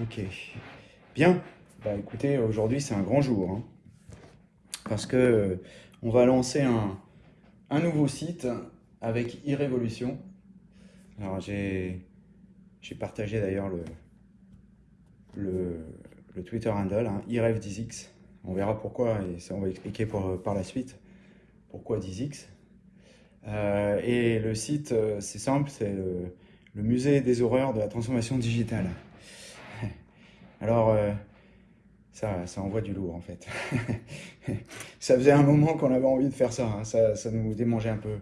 Ok. Bien. Bah écoutez, aujourd'hui c'est un grand jour. hein, parce que euh, on va lancer un, un nouveau site avec e-révolution. Alors j'ai partagé d'ailleurs le, le, le Twitter handle, hein, e-rev10x. On verra pourquoi et ça on va expliquer par la suite pourquoi 10x. Euh, et le site, euh, c'est simple, c'est le musée des horreurs de la transformation digitale. Alors, euh, ça, ça envoie du lourd en fait. Ça faisait un moment qu'on avait envie de faire ça, hein, ça, ça nous démangeait un peu.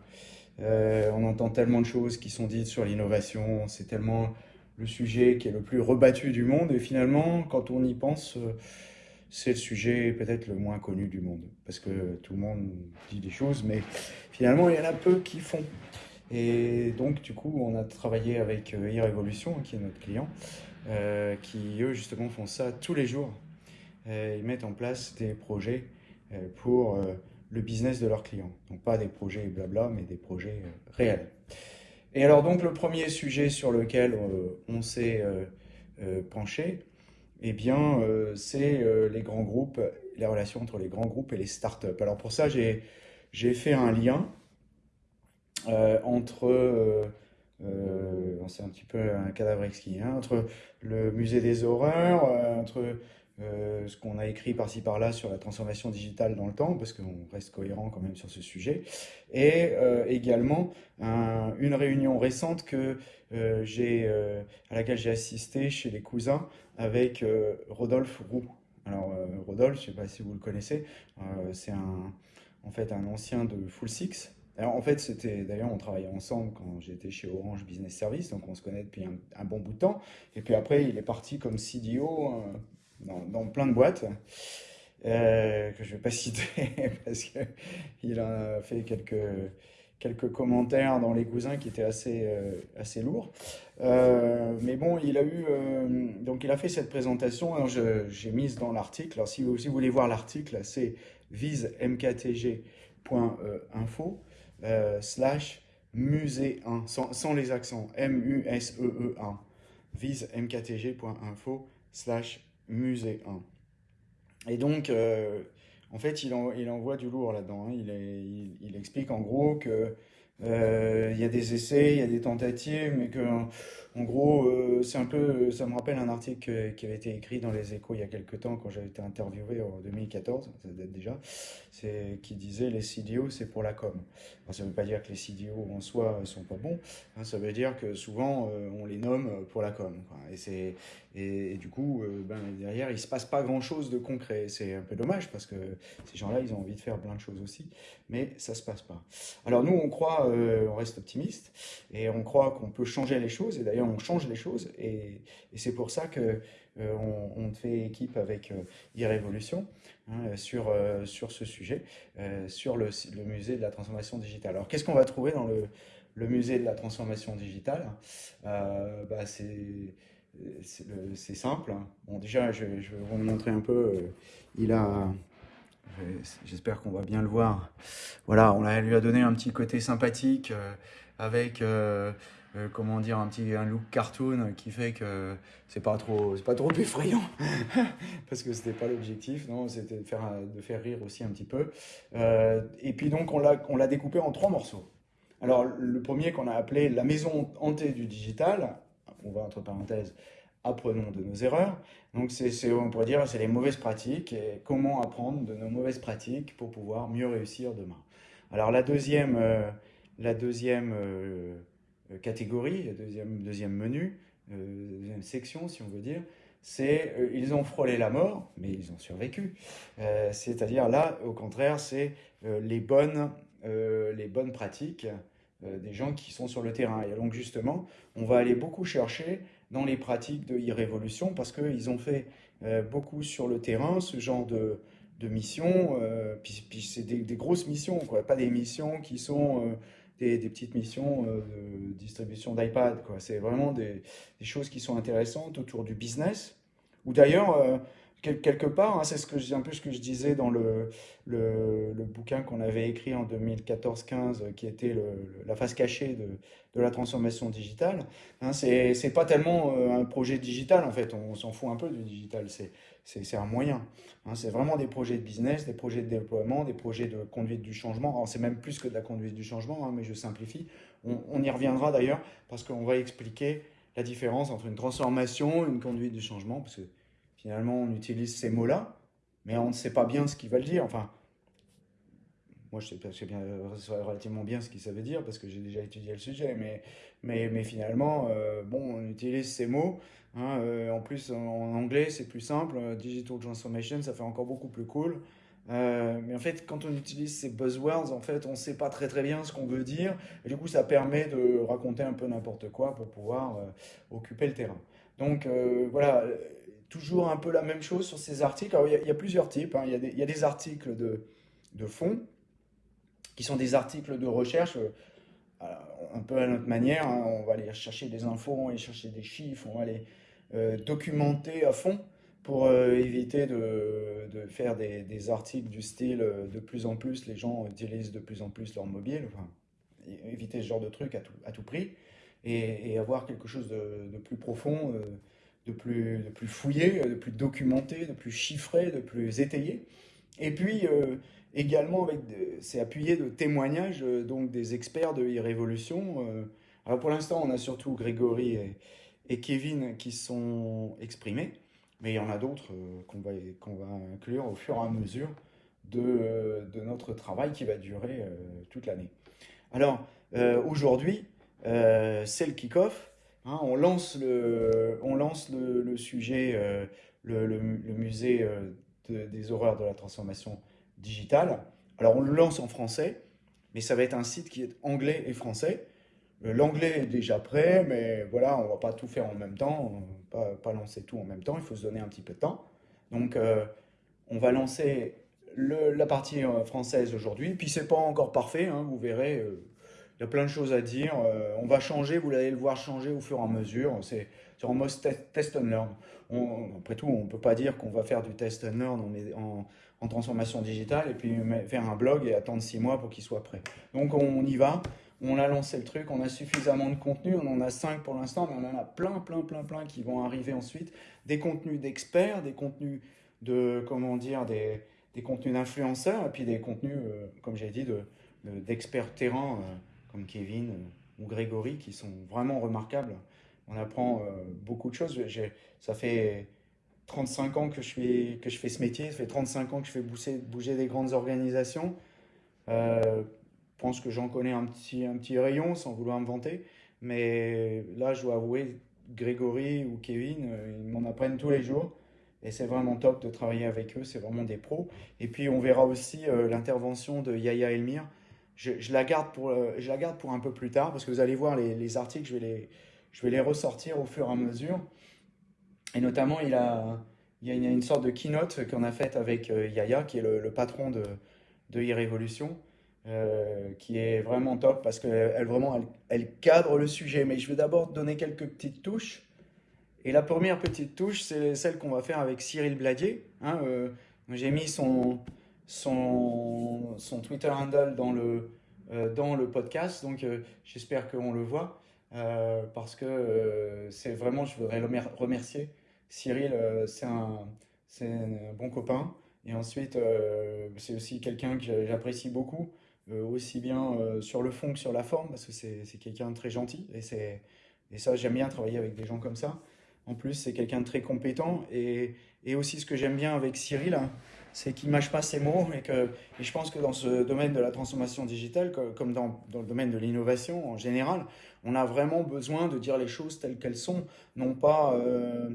Euh, on entend tellement de choses qui sont dites sur l'innovation, c'est tellement le sujet qui est le plus rebattu du monde, et finalement, quand on y pense, euh, c'est le sujet peut-être le moins connu du monde, parce que tout le monde dit des choses, mais finalement, il y en a peu qui font. Et donc, du coup, on a travaillé avec e-révolution, qui est notre client, euh, qui eux justement font ça tous les jours. Euh, ils mettent en place des projets euh, pour le business de leurs clients. Donc pas des projets blabla, mais des projets réels. Et alors donc le premier sujet sur lequel on s'est penché, eh bien c'est les grands groupes, les relations entre les grands groupes et les startups. Alors pour ça j'ai fait un lien entre euh, c'est un petit peu un cadavre exquis, hein, entre le musée des horreurs, euh, entre euh, ce qu'on a écrit par-ci par-là sur la transformation digitale dans le temps, parce qu'on reste cohérent quand même sur ce sujet, et également un- une réunion récente que j'ai, à laquelle j'ai assisté chez les cousins avec Rodolphe Roux. Alors Rodolphe, je ne sais pas si vous le connaissez, c'est en fait un ancien de Full Six. En fait, c'était d'ailleurs, on travaillait ensemble quand j'étais chez Orange Business Service, donc on se connaît depuis un, bon bout de temps. Et puis après, il est parti comme CDO euh, dans, plein de boîtes euh, que je ne vais pas citer parce qu'il a fait quelques, quelques commentaires dans les cousins qui étaient assez, euh, assez lourds. Mais bon, il a eu donc il a fait cette présentation. J'ai mise dans l'article. Alors si vous, si vous voulez voir l'article, c'est visemktg.info euh, slash musée 1 sans, les accents M-U-S-E-E-1 visemktg.info slash musée 1. Et donc, euh, en fait, il, en- envoie du lourd là-dedans. hein. Il, explique en gros que euh, il y a des essais, il y a des tentatives, mais que en gros, euh, un peu, ça me rappelle un article qui avait été écrit dans les Échos il y a quelques temps quand j'avais été interviewé en 2014, ça date déjà, qui disait les CDO c'est pour la com. Ça ne veut pas dire que les CDO en soi sont pas bons, hein, ça veut dire que souvent euh, on les nomme pour la com. Et et, et du coup, euh, ben, derrière, il se passe pas grand-chose de concret. C'est un peu dommage parce que ces gens-là, ils ont envie de faire plein de choses aussi, mais ça se passe pas. Alors nous, on croit, euh, on reste optimiste et on croit qu'on peut changer les choses. Et d'ailleurs, on change les choses. Et, et c'est pour ça que euh, on, on fait équipe avec euh, e-révolution hein, sur, euh, sur ce sujet, sur le, le musée de la transformation digitale. Alors qu'est-ce qu'on va trouver dans le, le musée de la transformation digitale? Bah, c'est c'est le- c'est simple. Bon, déjà, je, je vais vous montrer un peu. il a, je- j'espère qu'on va bien le voir. Voilà, on lui a donné un petit côté sympathique avec, euh, comment dire, un petit un look cartoon qui fait que c'est pas trop, c'est pas trop effrayant parce que c'était pas l'objectif. Non, c'était de faire, de faire rire aussi un petit peu. Euh, et puis donc, on l'a, découpé en trois morceaux. Alors, le premier qu'on a appelé la maison hantée du digital, on va entre parenthèses, apprenons de nos erreurs. Donc, c'est, on pourrait dire, c'est les mauvaises pratiques et comment apprendre de nos mauvaises pratiques pour pouvoir mieux réussir demain. Alors, la deuxième, euh, la deuxième catégorie, le deuxième, deuxième menu, euh, deuxième section, si on veut dire, c'est euh, ils ont frôlé la mort, mais ils ont survécu. Euh, c'est-à-dire là, au contraire, c'est euh, les bonnes, euh, les bonnes pratiques euh, des gens qui sont sur le terrain. Et donc justement, on va aller beaucoup chercher dans les pratiques de e-révolution parce qu'ils ont fait euh, beaucoup sur le terrain ce genre de, de missions. euh, puis puis c'est des, des grosses missions, quoi, pas des missions qui sont euh, des, petites missions euh, de distribution d'iPad. C'est vraiment des, choses qui sont intéressantes autour du business. Ou d'ailleurs, euh, quelque part, hein, c'est ce que un peu ce que je disais dans le, le, bouquin qu'on avait écrit en 2014-15, qui était la face cachée de, la transformation digitale. Hein, c'est pas tellement euh, un projet digital, en fait, on, s'en fout un peu du digital, c'est un moyen. Hein, c'est vraiment des projets de business, des projets de déploiement, des projets de conduite du changement. C'est même plus que de la conduite du changement, hein, mais je simplifie. On, on y reviendra d'ailleurs, parce qu'on va expliquer la différence entre une transformation et une conduite du changement, parce que finalement, on utilise ces mots-là, mais on ne sait pas bien ce qu'ils veulent dire. Enfin, moi, je sais, bien, relativement bien ce que ça veut dire, parce que j'ai déjà étudié le sujet, mais, mais, mais finalement, euh, bon, on utilise ces mots. Hein, euh, en plus, en, anglais, c'est plus simple. Digital transformation, ça fait encore beaucoup plus cool. Euh, mais en fait, quand on utilise ces buzzwords, en fait, on ne sait pas très très bien ce qu'on veut dire. Et du coup, ça permet de raconter un peu n'importe quoi pour pouvoir occuper le terrain. Donc voilà, toujours un peu la même chose sur ces articles. Il, y a, plusieurs types. Hein. Il, y y a des, articles de, de fond, qui sont des articles de recherche, euh, un peu à notre manière. Hein. On va aller chercher des infos, on va aller chercher des chiffres, on va aller euh, documenter à fond pour euh, éviter de, de faire des, articles du style de plus en plus, les gens utilisent de plus en plus leur mobile. Éviter ce genre de truc à tout, à tout prix et, et, avoir quelque chose de, de plus profond de plus, de plus fouillé, de plus documenté, de plus chiffré, de plus étayé. Et puis euh, également, c'est appuyé de témoignages euh, donc des experts de e-révolution. Euh. alors pour l'instant, on a surtout Grégory et, Kevin qui sont exprimés, mais il y en a d'autres qu'on va, qu'on va inclure au fur et à mesure de, notre travail qui va durer toute l'année. Alors aujourd'hui, c'est le kick-off. Hein, on lance le, sujet, euh, le, musée euh, des horreurs de la transformation digitale. Alors on le lance en français, mais ça va être un site qui est anglais et français. Euh, l'anglais est déjà prêt, mais voilà, on va pas tout faire en même temps, pas, pas lancer tout en même temps, il faut se donner un petit peu de temps. Donc on va lancer la partie française aujourd'hui, puis c'est pas encore parfait, hein, vous verrez, il y a plein de choses à dire. Euh, on va changer, vous allez le voir changer au fur et à mesure. C'est en mode test and learn. après tout, on ne peut pas dire qu'on va faire du test and learn en, en, transformation digitale et puis faire un blog et attendre six mois pour qu'il soit prêt. Donc on y va, on a lancé le truc, on a suffisamment de contenu, on en a cinq pour l'instant, mais on en a plein, plein, plein, plein qui vont arriver ensuite. Des contenus d'experts, des contenus de, comment dire, des, des contenus d'influenceurs et puis des contenus, euh, comme j'ai dit, d'experts de, terrain. Euh, comme Kevin euh, ou Grégory, qui sont vraiment remarquables. On apprend beaucoup de choses. Ça fait 35 ans que je, fais, ce métier, ça fait 35 ans que je fais bouger, des grandes organisations. Euh, je pense que j'en connais un petit, rayon sans vouloir me vanter. Mais là, je dois avouer, Grégory ou Kevin, ils m'en apprennent tous les jours. Et c'est vraiment top de travailler avec eux, c'est vraiment des pros. Et puis on verra aussi l'intervention de Yaya Elmir, je, la garde pour, euh, un peu plus tard, parce que vous allez voir les, articles, je vais les ressortir au fur et à mesure. Et notamment, il, a, il, y a, une, sorte de keynote qu'on a faite avec euh, Yaya, qui est le, patron de, de e-révolution, euh, qui est vraiment top, parce qu'elle vraiment, elle, cadre le sujet. Mais je vais d'abord donner quelques petites touches. Et la première petite touche, c'est celle qu'on va faire avec Cyril Bladier. Hein, J'ai mis son, son, son Twitter handle dans le, euh, dans le podcast. Donc, euh, j'espère qu'on le voit euh, parce que c'est vraiment, je voudrais le remercier. Cyril, c'est un, bon copain. Et ensuite, c'est aussi quelqu'un que j'apprécie beaucoup, aussi bien sur le fond que sur la forme, parce que c'est quelqu'un de très gentil. Et, et ça, j'aime bien travailler avec des gens comme ça. En plus, c'est quelqu'un de très compétent. Et, et aussi, ce que j'aime bien avec Cyril, hein, c'est qu'il ne mâche pas ses mots et que et je pense que dans ce domaine de la transformation digitale, comme dans, dans le domaine de l'innovation en général, on a vraiment besoin de dire les choses telles qu'elles sont, non pas... Euh,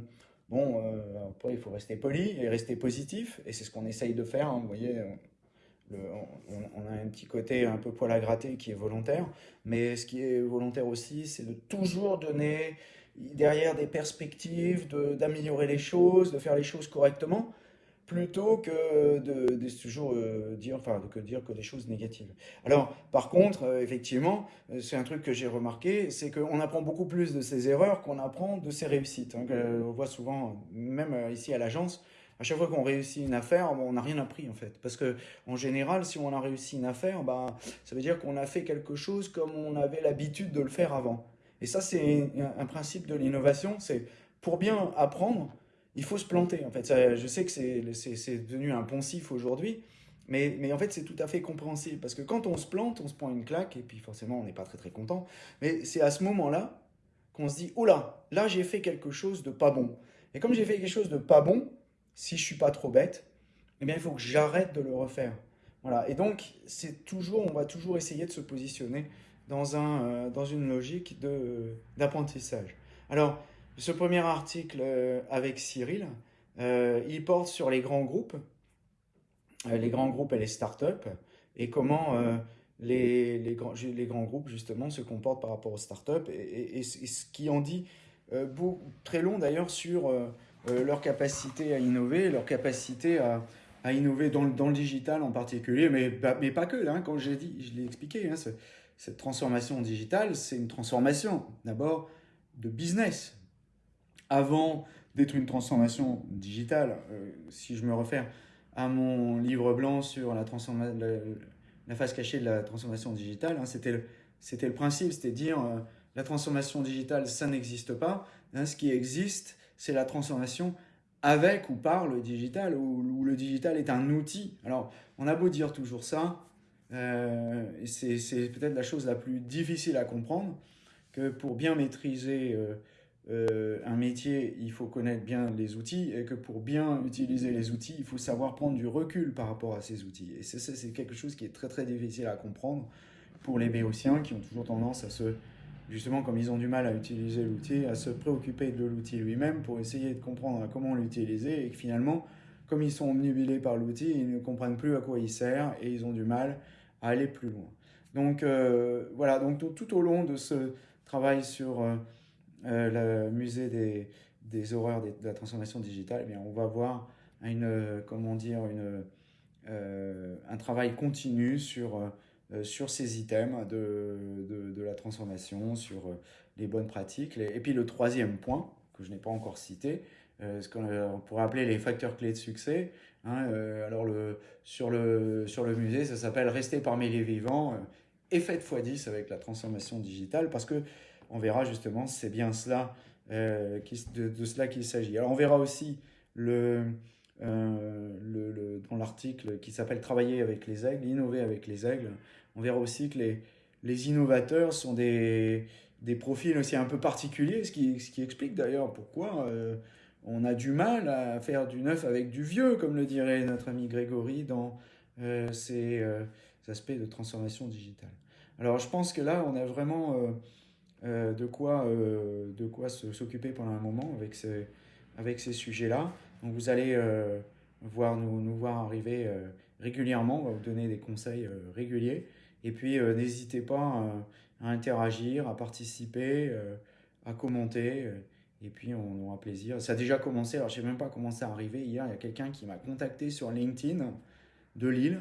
bon, euh, après, il faut rester poli et rester positif, et c'est ce qu'on essaye de faire, hein, vous voyez, on, on, a un petit côté un peu poil à gratter qui est volontaire, mais ce qui est volontaire aussi, c'est de toujours donner derrière des perspectives, d'améliorer les choses, de faire les choses correctement, plutôt que de, toujours euh, dire, enfin, que dire que des choses négatives. Alors, par contre, euh, effectivement, euh, c'est un truc que j'ai remarqué, c'est qu'on apprend beaucoup plus de ses erreurs qu'on apprend de ses réussites. Hein, on voit souvent, même ici à l'agence, à chaque fois qu'on réussit une affaire, on n'a rien appris en fait. Parce que en général, si on a réussi une affaire, bah, ça veut dire qu'on a fait quelque chose comme on avait l'habitude de le faire avant. Et ça, c'est un principe de l'innovation. C'est pour bien apprendre, il faut se planter. En fait, je sais que c'est devenu un poncif aujourd'hui, mais, mais, en fait, c'est tout à fait compréhensible. Parce que quand on se plante, on se prend une claque, et puis forcément, on n'est pas très très content. Mais c'est à ce moment-là qu'on se dit, oh là, là j'ai fait quelque chose de pas bon. Et comme j'ai fait quelque chose de pas bon, si je suis pas trop bête, eh bien il faut que j'arrête de le refaire. Voilà. Et donc, c'est toujours, on va toujours essayer de se positionner dans, un, euh, dans une logique d'apprentissage. Alors, ce premier article euh, avec Cyril, euh, il porte sur les grands groupes, les grands groupes et les startups, et comment les, les, grands, les grands groupes, justement, se comportent par rapport aux startups, et, ce qui en dit très long d'ailleurs sur leur capacité à innover, leur capacité à, innover dans, dans, le digital en particulier, mais, mais pas que, hein, quand j'ai dit, je l'ai expliqué, hein, cette transformation digitale, c'est une transformation d'abord de business. Avant d'être une transformation digitale, euh, si je me réfère à mon livre blanc sur la, la, phase cachée de la transformation digitale, hein, c'était le, le, principe, c'était dire euh, la transformation digitale, ça n'existe pas. Hein, ce qui existe, c'est la transformation avec ou par le digital, où, le digital est un outil. Alors, on a beau dire toujours ça, euh, c'est peut-être la chose la plus difficile à comprendre, que pour bien maîtriser euh, un métier, il faut connaître bien les outils, et que pour bien utiliser les outils, il faut savoir prendre du recul par rapport à ces outils. Et c'est quelque chose qui est très très difficile à comprendre pour les béotiens qui ont toujours tendance à se, justement comme ils ont du mal à utiliser l'outil, à se préoccuper de l'outil lui-même pour essayer de comprendre comment l'utiliser et que finalement, comme ils sont omnibilés par l'outil, ils ne comprennent plus à quoi il sert et ils ont du mal à aller plus loin. Donc euh, voilà, donc tout, au long de ce travail sur euh, le musée des, des horreurs de la transformation digitale, eh bien, on va voir une, comment dire, une, un travail continu sur, sur ces items de, de, la transformation, sur les bonnes pratiques. Et puis le troisième point, que je n'ai pas encore cité, ce qu'on pourrait appeler les facteurs clés de succès, Hein, euh, alors le, sur, le, sur le musée, ça s'appelle Rester parmi les vivants euh, et faites x10 avec la transformation digitale parce que on verra justement c'est bien cela euh, de, cela qu'il s'agit. Alors on verra aussi le, le, dans l'article qui s'appelle Travailler avec les aigles, innover avec les aigles. On verra aussi que les, les innovateurs sont des, des profils aussi un peu particuliers, ce qui, ce qui explique d'ailleurs pourquoi on a du mal à faire du neuf avec du vieux, comme le dirait notre ami Grégory dans euh, ces euh, aspects de transformation digitale. Alors je pense que là, on a vraiment euh, de quoi, de quoi s'occuper pendant un moment avec ces, avec ces sujets-là. Donc vous allez voir, nous, voir arriver régulièrement, on va vous donner des conseils réguliers. Et puis n'hésitez pas à interagir, à participer, à commenter. Et puis, on aura plaisir. Ça a déjà commencé. Alors, je sais même pas comment ça arrivé. Hier, il y a quelqu'un qui m'a contacté sur LinkedIn de Lille.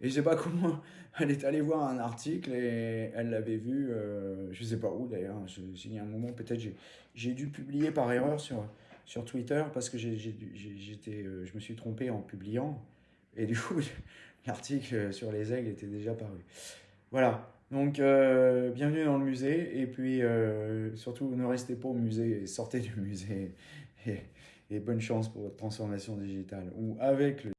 Et je sais pas comment. Elle est allée voir un article et elle l'avait vu, euh, je sais pas où d'ailleurs. J'ai un moment, peut-être, j'ai dû publier par erreur sur, sur Twitter parce que j'étais, euh, je me suis trompé en publiant. Et du coup, l'article sur les aigles était déjà paru. Voilà. Donc, euh, bienvenue dans le musée. Et puis, euh, surtout, ne restez pas au musée, sortez du musée. Et, et bonne chance pour votre transformation digitale. Ou avec le